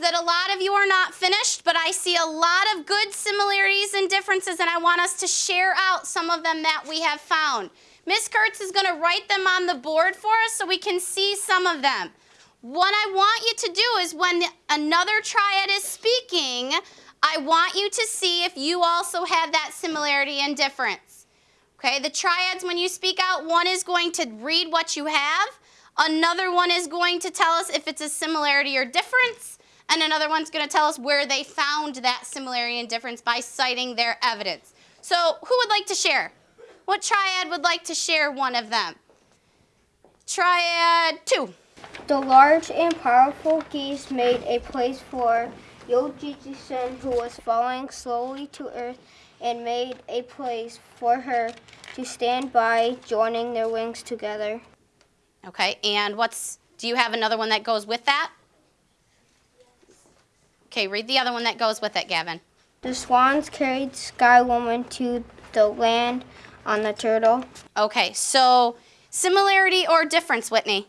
that a lot of you are not finished, but I see a lot of good similarities and differences, and I want us to share out some of them that we have found. Miss Kurtz is going to write them on the board for us so we can see some of them. What I want you to do is when another triad is speaking, I want you to see if you also have that similarity and difference. Okay, the triads, when you speak out, one is going to read what you have, another one is going to tell us if it's a similarity or difference, and another one's going to tell us where they found that similarity and difference by citing their evidence. So who would like to share? What triad would like to share one of them? Triad two. The large and powerful geese made a place for Yojiji-san who was falling slowly to earth and made a place for her to stand by, joining their wings together. Okay, and what's, do you have another one that goes with that? Okay, read the other one that goes with it, Gavin. The swans carried Sky Woman to the land on the turtle. Okay, so similarity or difference, Whitney?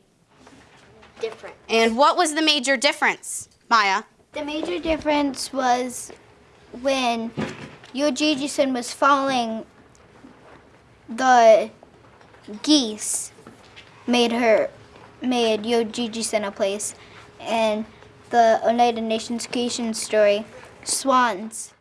Different. And what was the major difference, Maya? The major difference was when Yojiji-san was following the geese made her made Yojiji-san a place. And the United Nations creation story swans